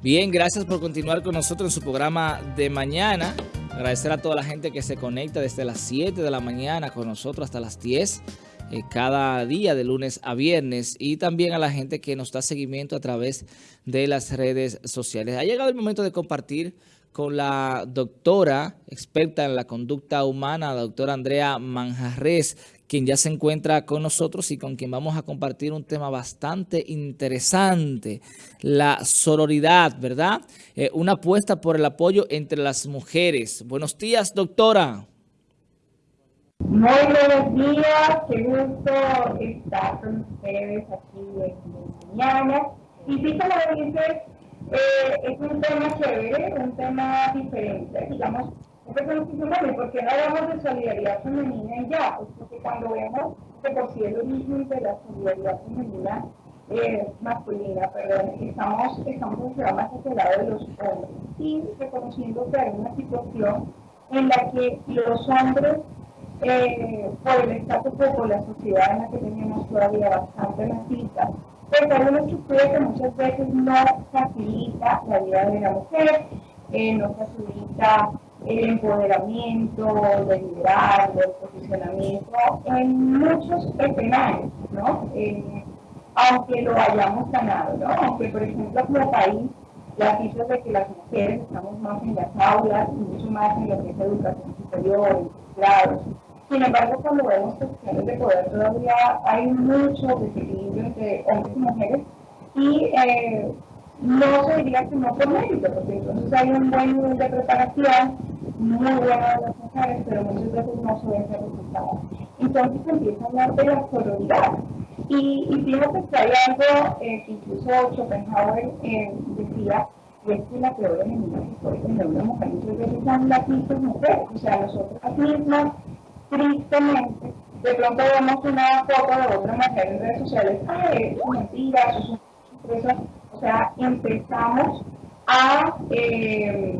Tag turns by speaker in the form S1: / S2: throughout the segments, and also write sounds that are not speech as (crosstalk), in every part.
S1: Bien, gracias por continuar con nosotros en su programa de mañana. Agradecer a toda la gente que se conecta desde las 7 de la mañana con nosotros hasta las 10 eh, cada día de lunes a viernes y también a la gente que nos da seguimiento a través de las redes sociales. Ha llegado el momento de compartir con la doctora experta en la conducta humana, la doctora Andrea Manjarres, quien ya se encuentra con nosotros y con quien vamos a compartir un tema bastante interesante, la sororidad, ¿verdad? Eh, una apuesta por el apoyo entre las mujeres. Buenos días, doctora.
S2: Muy buenos días, qué gusto estar con ustedes aquí en mañana. Y sí, como dices, eh, es un tema chévere, un tema diferente, digamos, porque no hablamos de solidaridad femenina ya, pues, porque cuando vemos que por sí el origen de la solidaridad femenina eh, masculina, perdón, estamos, estamos más hacia el lado de los hombres. Y reconociendo que hay una situación en la que los hombres, eh, por el estatus por la sociedad en la que tenemos todavía bastante machista, pues hay una estructura que muchas veces no facilita la vida de la mujer, eh, no facilita el empoderamiento, del liderazgo, el posicionamiento en muchos escenarios, ¿no? aunque lo hayamos ganado, ¿no? Aunque, por ejemplo, como país, las cifras de que las mujeres estamos más en las aulas y mucho más en lo que es educación superior, grados. Sin embargo, cuando vemos cuestiones de poder, todavía hay mucho desequilibrio entre hombres y mujeres y eh, no se diría que no mérito, porque entonces hay un buen nivel de preparación, muy bueno de las mujeres, pero muchas veces no se ven resultados. Entonces empieza a hablar de la sororidad. Y, y fíjate que hay algo eh, que incluso Schopenhauer eh, decía, y es que la peor enemiga que puede tener una mujer muchas veces son las mismas mujeres, o sea, nosotras mismas, tristemente, de pronto vemos una foto de otra mujer en redes sociales, ay, es mentira, eso es una o sea, empezamos a, eh,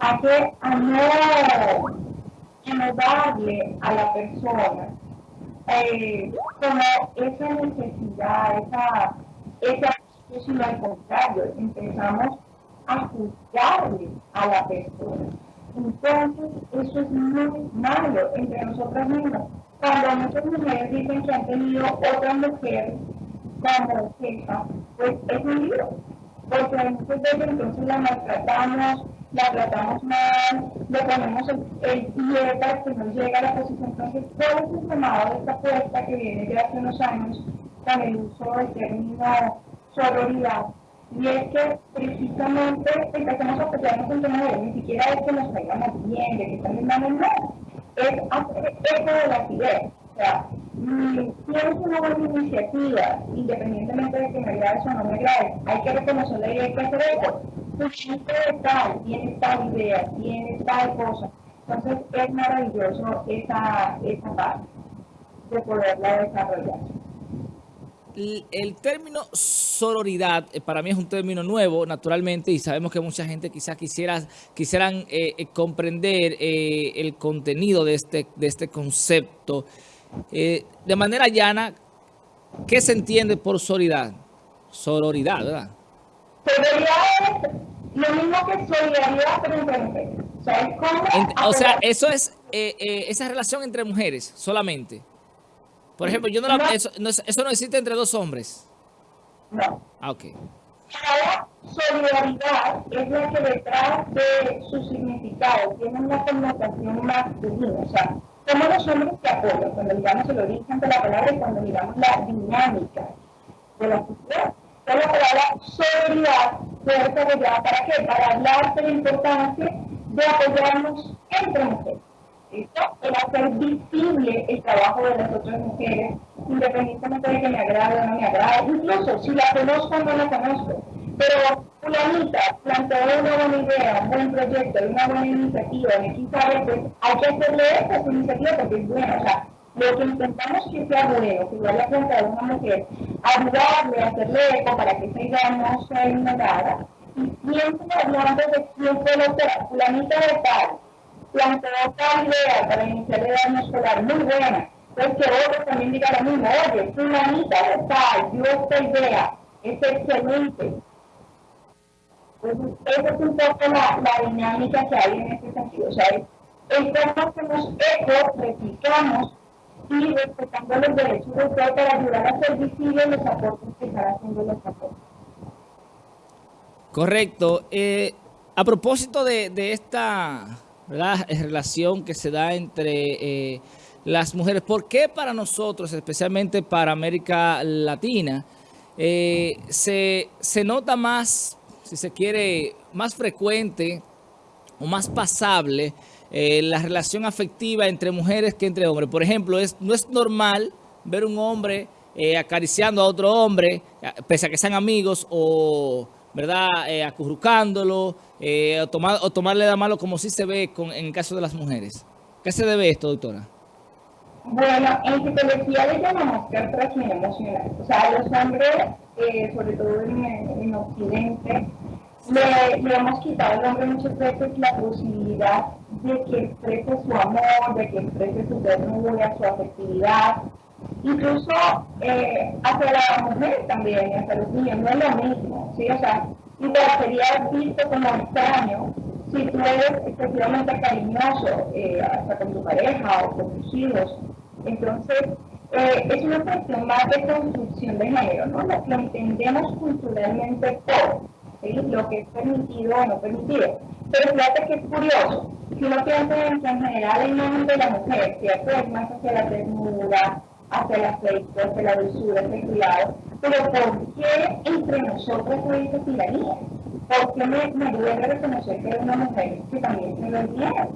S2: a, que, a no, darle a la persona eh, como esa necesidad, esa, esa, sino al contrario, empezamos a juzgarle a la persona. Entonces, eso es muy malo entre nosotras mismas. Cuando muchas mujeres dicen que han tenido otra mujer como jefa, pues es un lío, porque muchas veces entonces la maltratamos, la tratamos mal, le ponemos el, el pie para que no llegue a la posición. Entonces, todo es llamado de esta puerta que viene de hace unos años con el uso del término sororidad. Y es que precisamente empezamos a pelearnos entre mujeres, ni siquiera es que nos caigamos bien, de que estamos mal, no, es hacer eco de las ideas. O sea, tienes una buena iniciativa, independientemente de que me agrade o no me agrade, hay que reconocerla y hay que hacer tal, tiene tal idea, tiene tal cosa. Entonces es maravilloso esa, esa parte de poderla desarrollar.
S1: El, término sororidad eh, para mí es un término nuevo, naturalmente, y sabemos que mucha gente quizás quisiera, quisieran eh, eh, comprender el contenido de este, de este concepto. De manera llana, ¿qué se entiende por sororidad? Sororidad, ¿verdad?
S2: Sororidad es lo mismo que solidaridad, pero entre mujeres. O sea,
S1: o sea eso es eh, eh, esa relación entre mujeres solamente. Por ejemplo, yo no, eso, no, eso no existe entre dos hombres.
S2: No.
S1: Ah, ok.
S2: La solidaridad es la que detrás de su significado tiene una connotación masculina. O sea, somos los hombres que apoyan, cuando miramos el origen de la palabra y cuando miramos la dinámica de la sociedad. Entonces la palabra solidaridad fue desarrollada para qué? Para hablar de la importancia de apoyarnos entre mujeres. ¿Listo? El hacer visible el trabajo de las otras mujeres, independientemente de que me agrade o no me agrade, incluso si la conozco o no la conozco. Pero Fulanita planteó una buena idea, un buen proyecto, una buena iniciativa, y aquí sabe, pues hay que hacerle esta iniciativa porque es buena. O sea, lo que intentamos que sea bueno, que vaya a plantear una mujer, ayudarle, hacerle eco para que esa idea no sea ignorada. Y siempre hablando de quién fue la fulanita de tal, planteó tal idea para iniciar el año escolar, muy buena. Pues que otro también diga lo mismo, oye, fulanita de tal, dio esta idea, es excelente Entonces, esa es un poco la, dinámica que hay en este sentido. O sea, es, es cómo hacemos eco, replicamos y respetando los derechos de usted para ayudar a hacer visibles los aportes que están haciendo los aportes.
S1: Correcto. Eh, a propósito de, de esta relación que se da entre eh, las mujeres, ¿por qué para nosotros, especialmente para América Latina, eh, se, se nota más, si se quiere, más frecuente o más pasable eh, la relación afectiva entre mujeres que entre hombres. Por ejemplo, es, no es normal ver un hombre eh, acariciando a otro hombre, pese a que sean amigos, o verdad eh, acurrucándolo, o, tomar, o tomarle la mano como si se ve con, en el caso de las mujeres. ¿Qué se debe esto, doctora?
S2: Bueno, en psicología le llamamos castración emocional. O sea, los hombres, sobre todo en, en Occidente, le, hemos quitado al hombre muchas veces la posibilidad de que exprese su amor, de que exprese su ternura, su afectividad, incluso eh, hacia la mujer también, hacia los niños, no es lo mismo, ¿sí? O sea, igual sería visto como extraño si tú eres excesivamente cariñoso eh, hasta con tu pareja o con tus hijos. Entonces, eh, es una cuestión más de construcción de género, ¿no? Lo entendemos culturalmente por lo que es permitido o no permitido. Pero fíjate que es curioso, si uno piensa en en general el nombre de la mujer, ¿cierto? Es más hacia la ternura, hacia el afecto, hacia la dulzura, hacia el cuidado, pero ¿por qué entre nosotros hay esa tiranía? ¿Por qué me, me duele reconocer que es una mujer que también se lo entiende?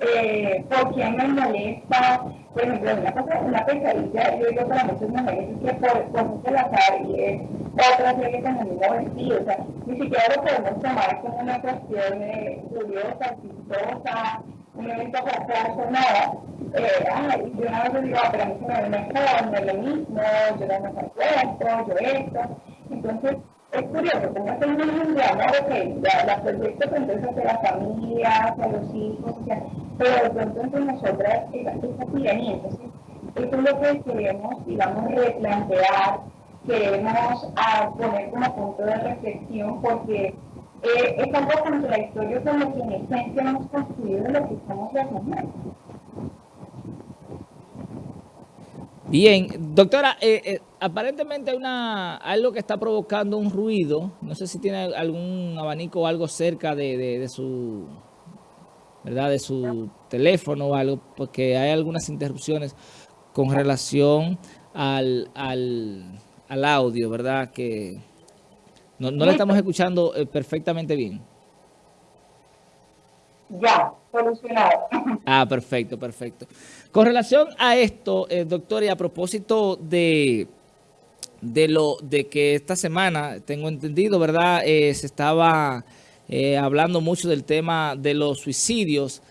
S2: Eh, ¿Por qué me molesta? Por ejemplo, una, cosa, una pesadilla, yo digo para muchas mujeres, es que por, por mucho la es otras que con el mismo vestido, o sea, ni siquiera lo podemos tomar como una cuestión eh, curiosa, chistosa, un evento jocoso, nada. Eh, ay, yo una vez digo, ah, pero a mí se me ve mejor, no es lo mismo, yo no me cuerpo, yo esto. Entonces, es curioso, como es un niño de amor, ok, la, la proyecto entonces hacia la familia, hacia los hijos, o sea, pero de pronto entre nosotras esa, esa tiranía, entonces, eso es lo que queremos, digamos, replantear, queremos a poner como punto de reflexión porque eh, es algo contradictorio con lo que en esencia hemos construido lo que estamos haciendo.
S1: Bien, doctora, eh, eh, aparentemente hay una, algo que está provocando un ruido, no sé si tiene algún abanico o algo cerca de, de, de su, ¿verdad? de su teléfono o algo, porque hay algunas interrupciones con relación al, al al audio, ¿verdad? Que no, no le estamos escuchando eh, perfectamente bien.
S2: Ya, solucionado. (laughs)
S1: Ah, perfecto, perfecto. Con relación a esto, eh, doctor, y a propósito de, de lo de que esta semana, tengo entendido, ¿verdad? Eh, se estaba hablando mucho del tema de los suicidios.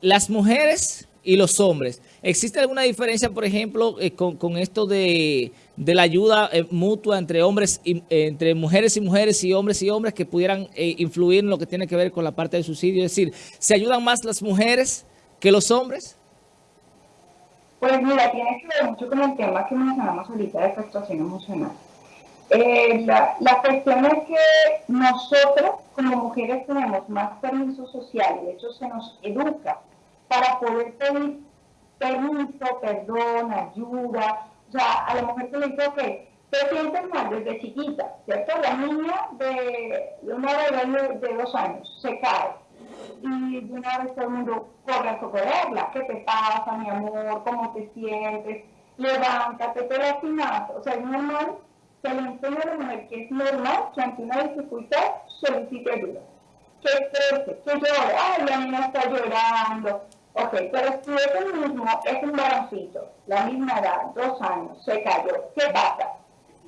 S1: las mujeres y los hombres ¿Existe alguna diferencia, por ejemplo, eh, con, esto de, la ayuda eh, mutua entre hombres y, eh, entre mujeres y mujeres y hombres y hombres que pudieran influir en lo que tiene que ver con la parte del suicidio? Es decir, ¿se ayudan más las mujeres que los hombres?
S2: Pues mira, tiene que ver mucho con el tema que mencionamos ahorita de frustración emocional. la, la, cuestión es que nosotros como mujeres tenemos más permiso social, de hecho se nos educa para poder pedir permiso, perdón, ayuda. O sea, a la mujer se le dice, ok, te sientes mal desde chiquita, ¿cierto? La niña de, una bebé de, dos años se cae y de una vez todo el mundo corre a socorrerla. ¿Qué te pasa, mi amor? ¿Cómo te sientes? Levántate, te lastimas. O sea, es normal, se le enseña a la mujer que es normal que ante una dificultad solicite ayuda. Que exprese, que llore. Ay, la niña está llorando Ok, pero si ese mismo es un varoncito, la misma edad, dos años, se cayó, ¿qué pasa?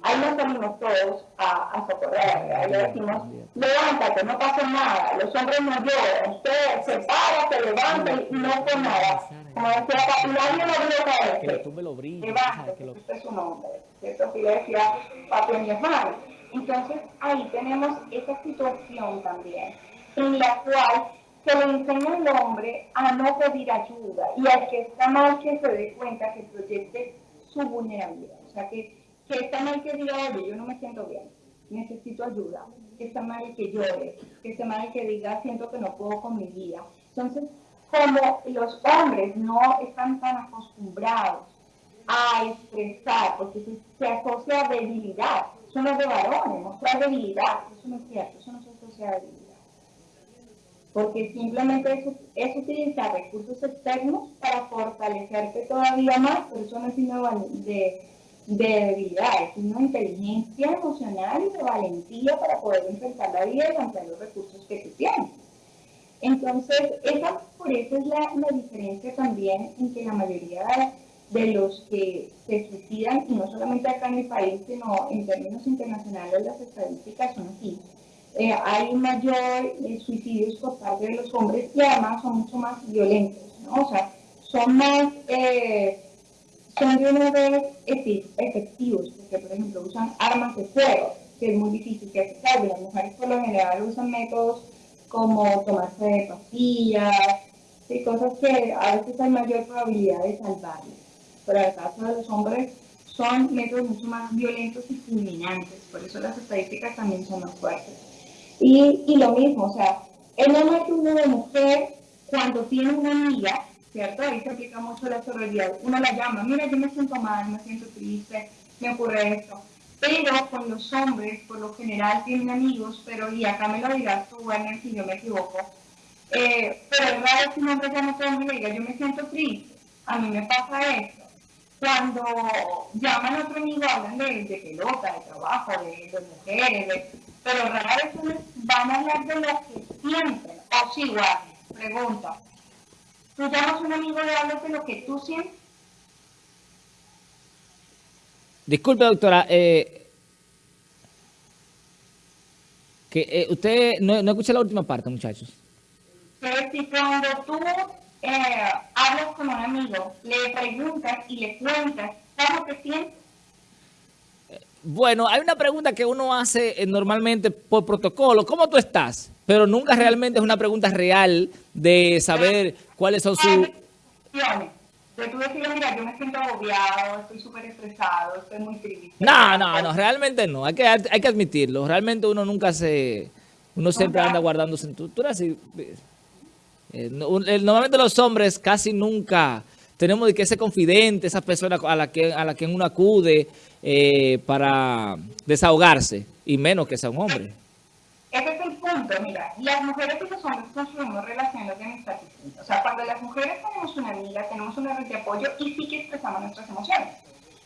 S2: Ahí nos salimos todos a, a socorrer, ahí le decimos, levántate, no pasa nada, los hombres no lloran, usted se para, se levanta y no fue nada. Como decía papi, nadie lo vio caerse. Que tú me lo brilles. Levántate, usted es un hombre, ¿cierto? Que le decía papi a mi hermano. Entonces ahí tenemos esa situación también, en la cual se le enseña al hombre a no pedir ayuda y al que está mal que se dé cuenta que proyecte su vulnerabilidad. O sea, que, que está mal que diga, oye, yo no me siento bien. necesito ayuda, que está mal que llore, que está mal que diga siento que no puedo con mi vida. Entonces, como los hombres no están tan acostumbrados a expresar, porque se, asocia a debilidad, eso no es de varones, mostrar debilidad, eso no es cierto, eso no se asocia a debilidad. Porque simplemente es, utilizar recursos externos para fortalecerte todavía más, pero eso no es signo de, de debilidad, es una inteligencia emocional y de valentía para poder enfrentar la vida y ampliar los recursos que tú tienes. Entonces, esa, por eso es la, la diferencia también en que la mayoría de los que se suicidan, y no solamente acá en mi país, sino en términos internacionales, las estadísticas son así. Eh, hay mayor eh, suicidios por parte de los hombres y además son mucho más violentos. O sea, son más, eh, son de una vez efectivos, porque por ejemplo usan armas de fuego, que es muy difícil que se salven. Las mujeres por lo general usan métodos como tomarse pastillas, y cosas que a veces hay mayor probabilidad de salvarles pero el caso de los hombres son métodos mucho más violentos y fulminantes, por eso las estadísticas también son más fuertes. Y, y lo mismo, o sea, el hombre que uno de mujer, cuando tiene una amiga, ¿cierto? Ahí se aplica mucho la sororidad. Uno la llama, mira, yo me siento mal, me siento triste, me ocurre esto. Pero con los hombres, por lo general, tienen amigos, pero, y acá me lo dirás tú, Werner, si yo me equivoco, eh, pero es raro que un hombre llame a y diga, yo me siento triste, a mí me pasa esto cuando llaman a otro amigo hablan de, de pelota, de trabajo, de, de mujeres, pero rara vez van a hablar de lo que sienten. O sí, igual, pregunta. ¿Tú llamas a un amigo y hablas de lo que tú sientes?
S1: Disculpe, doctora, eh, que eh, usted no, no escuché la última parte, muchachos.
S2: Que si cuando tú eh, hablas con un amigo, le preguntas y le cuentas cómo te sientes.
S1: Bueno, hay una pregunta que uno hace eh, normalmente por protocolo. ¿Cómo tú estás? Pero nunca realmente es una pregunta real de saber cuáles son sus...
S2: De tú decir, mira, yo me siento agobiado, estoy súper estresado, estoy muy triste.
S1: No, no, no, realmente no. Hay que, hay que admitirlo. Realmente uno nunca se... Uno siempre anda guardando tú, tú eres así... Eh, normalmente los hombres casi nunca tenemos que ese confidente, esa persona a la que, a la que uno acude eh, para desahogarse, y menos que sea un hombre.
S2: Ese es el punto, mira, las mujeres y los hombres construimos relaciones de amistad distintas. O sea, cuando las mujeres tenemos una amiga, tenemos una red de apoyo y sí que expresamos nuestras emociones.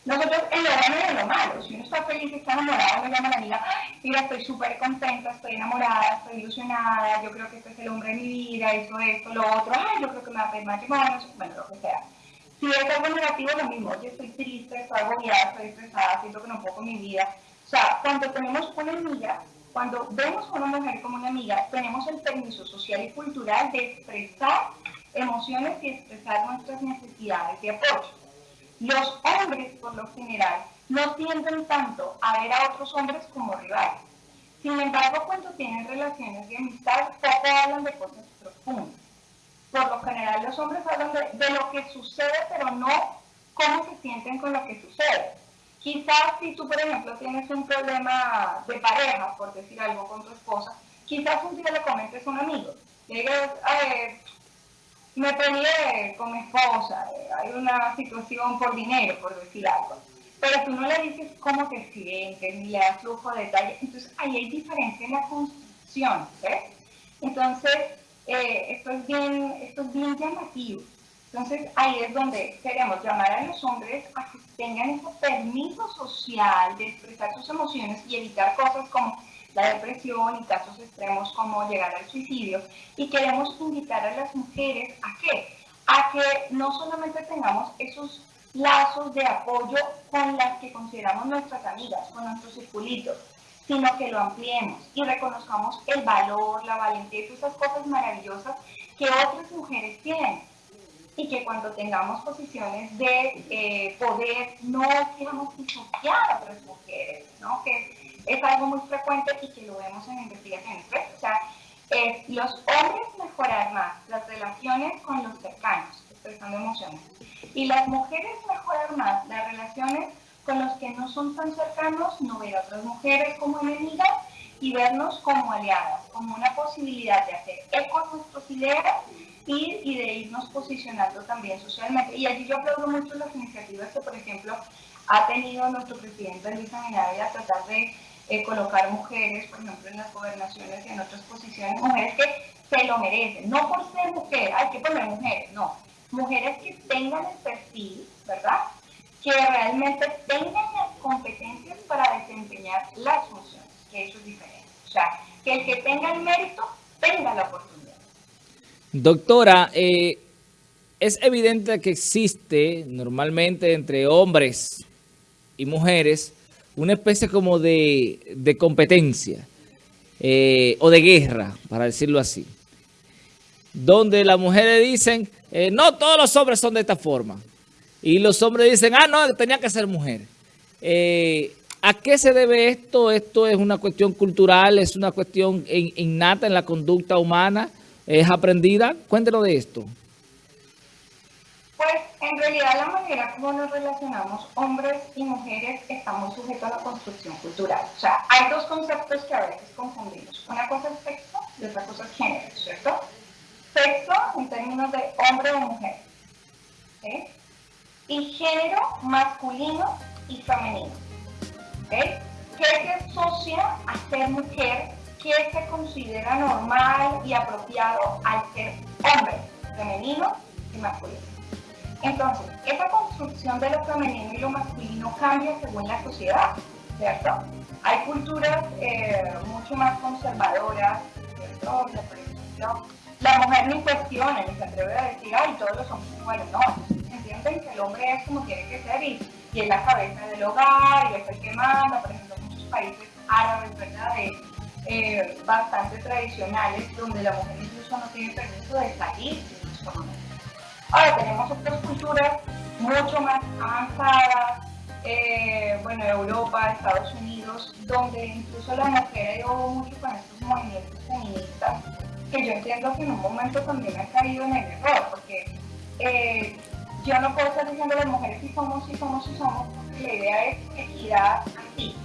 S2: Nosotros en lo bueno y en lo malo, si uno está feliz, está enamorado, me llama a la amiga, mira, estoy súper contenta, estoy enamorada, estoy ilusionada, yo creo que este es el hombre de mi vida, hizo esto, lo otro, ay, yo creo que me va a pedir matrimonio, bueno, lo que sea. Si es algo negativo, lo mismo, yo estoy triste, estoy agobiada, estoy estresada, siento que no puedo con mi vida. O sea, cuando tenemos una amiga, cuando vemos a una mujer como una amiga, tenemos el permiso social y cultural de expresar emociones y expresar nuestras necesidades de apoyo. Los hombres, por lo general, no tienden tanto a ver a otros hombres como rivales. Sin embargo, cuando tienen relaciones de amistad, poco hablan de cosas profundas. Por lo general, los hombres hablan de, lo que sucede, pero no cómo se sienten con lo que sucede. Quizás si tú, por ejemplo, tienes un problema de pareja, por decir algo con tu esposa, quizás un día le comentes a un amigo. Le digas, me peleé con mi esposa, eh, hay una situación por dinero, por decir algo. Pero tú no le dices cómo te sientes, ni le das flujo de detalles. Entonces, ahí hay diferencia en la construcción, ¿ves? Entonces, eh, esto, es bien, esto es bien llamativo. Entonces, ahí es donde queremos llamar a los hombres a que tengan ese permiso social de expresar sus emociones y evitar cosas como la depresión y casos extremos como llegar al suicidio. Y queremos invitar a las mujeres a? A que no solamente tengamos esos lazos de apoyo con las que consideramos nuestras amigas, con nuestros circulitos, sino que lo ampliemos y reconozcamos el valor, la valentía y esas cosas maravillosas que otras mujeres tienen. Y que cuando tengamos posiciones de eh, poder, no queramos pisotear a otras mujeres, ¿no? Que es algo muy frecuente y que lo vemos en investigaciones. O sea, los hombres mejorar más las relaciones con los cercanos, expresando emociones, y las mujeres mejorar más las relaciones con los que no son tan cercanos, no ver a otras mujeres como enemigas y vernos como aliadas, como una posibilidad de hacer eco a nuestras ideas y, de irnos posicionando también socialmente. Y allí yo aplaudo mucho las iniciativas que, por ejemplo, ha tenido nuestro presidente Luis Abinader a tratar de eh, colocar mujeres, por ejemplo, en las gobernaciones y en otras posiciones, mujeres que se lo merecen, no por ser mujeres, hay que poner mujeres, no, mujeres que tengan el perfil, ¿verdad? Que realmente tengan las competencias para desempeñar las funciones, que eso es diferente. O sea, que el que tenga el mérito tenga la oportunidad.
S1: Doctora, eh, es evidente que existe normalmente entre hombres y mujeres una especie como de, competencia eh, o de guerra, para decirlo así, donde las mujeres dicen, eh, no todos los hombres son de esta forma, y los hombres dicen, ah, no, tenía que ser mujer. Eh, ¿A qué se debe esto? ¿Esto es una cuestión cultural? ¿Es una cuestión innata en la conducta humana? ¿Es aprendida? Cuéntenos de esto.
S2: Pues en realidad la manera como nos relacionamos hombres y mujeres está muy sujeto a la construcción cultural. O sea, hay dos conceptos que a veces confundimos. Una cosa es sexo y otra cosa es género, ¿cierto? Sexo en términos de hombre o mujer. ¿sí? Y género masculino y femenino. ¿okay? ¿Qué se asocia a ser mujer? ¿Qué se considera normal y apropiado al ser hombre, femenino y masculino? Entonces, esa construcción de lo femenino y lo masculino cambia según la sociedad, ¿cierto? Hay culturas eh, mucho más conservadoras, ¿cierto? La mujer ni cuestiona, ni se atreve a decir, ay, todos los hombres iguales. No, que el hombre es como tiene que ser y, y es la cabeza del hogar y es el que manda. Por ejemplo, muchos países árabes, ¿verdad? Eh, bastante tradicionales, donde la mujer incluso no tiene permiso de salir Ahora tenemos otras culturas mucho más avanzadas, eh, bueno, Europa, Estados Unidos, donde incluso la mujer ha ido mucho con estos movimientos feministas, que yo entiendo que en un momento también ha caído en el error, porque eh, yo no puedo estar diciendo las mujeres si somos, si somos, si somos, porque la idea es equidad aquí,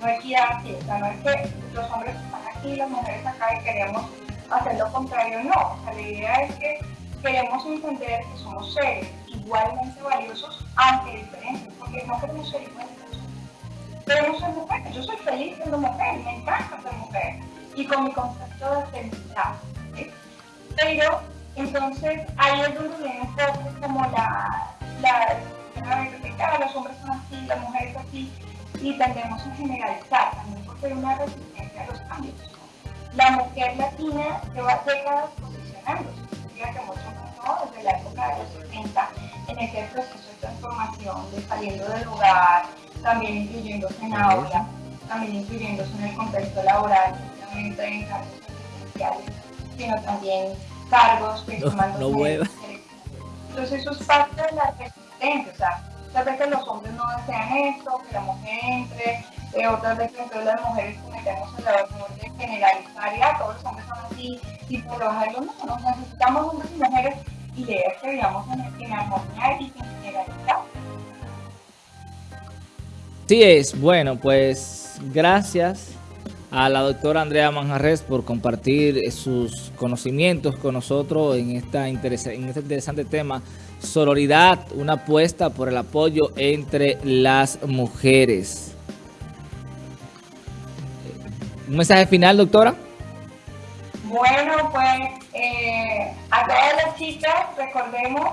S2: no equidad aquí, o sea, no es que los hombres están aquí las mujeres acá y queremos hacer lo contrario, no, o sea, la idea es que queremos entender que somos seres igualmente valiosos aunque diferentes, porque no queremos ser iguales. Queremos ser mujeres. Yo soy feliz siendo mujer, me encanta ser mujer y con mi concepto de felicidad. Pero entonces ahí es donde como la, la, la los hombres son así, las mujeres así, y tendemos a generalizar también porque hay una resistencia a los cambios. La mujer latina lleva décadas posicionándose, que mucho desde la época de los 70, en ese proceso de transformación, de saliendo del hogar, también incluyéndose en aula, también incluyéndose en el contexto laboral, no solamente en sociales, sino también cargos que
S1: no, no
S2: Entonces eso es parte de la resistencia, o sea, muchas veces los hombres no desean esto, que la mujer entre, eh, otras veces entonces las mujeres cometemos el error de generalizar ya todos los hombres son así y por bajarlo no, nos necesitamos hombres y mujeres y de que vivamos en, en armonía y sin generalidad.
S1: Sí es, bueno, pues gracias a la doctora Andrea Manjarres por compartir sus conocimientos con nosotros en, esta en este interesante tema, sororidad, una apuesta por el apoyo entre las mujeres. ¿Un mensaje final, doctora?
S2: Bueno, pues eh, a todas las chicas recordemos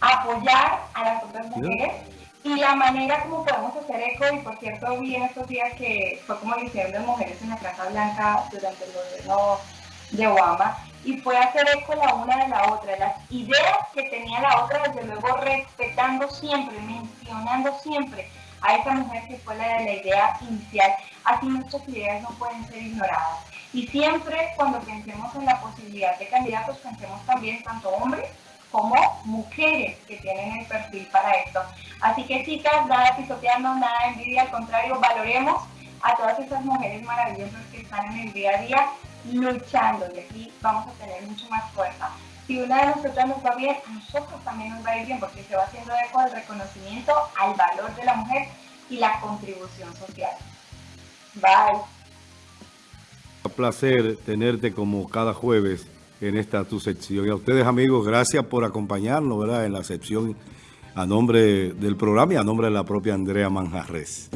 S2: apoyar a las otras mujeres y la manera como podemos hacer eco, y por cierto vi en estos días que fue como hicieron las mujeres en la Casa Blanca durante el gobierno de Obama, y fue hacer eco la una de la otra, las ideas que tenía la otra, desde luego respetando siempre, mencionando siempre a esa mujer que fue la de la idea inicial, así nuestras ideas no pueden ser ignoradas. Y siempre cuando pensemos en la posibilidad de candidatos, pensemos también tanto hombres como mujeres que tienen el perfil para esto. Así que chicas, nada pisoteando, nada envidia, al contrario, valoremos a todas esas mujeres maravillosas que están en el día a día luchando y aquí vamos a tener mucho más fuerza. Si una de nosotras nos va bien, a nosotros también nos va a ir bien porque se va haciendo eco del reconocimiento al valor de la mujer y la contribución social. Bye.
S3: Un placer tenerte como cada jueves en esta tu sección. Y a ustedes amigos, gracias por acompañarnos ¿verdad? en la sección a nombre del programa y a nombre de la propia Andrea Manjarres.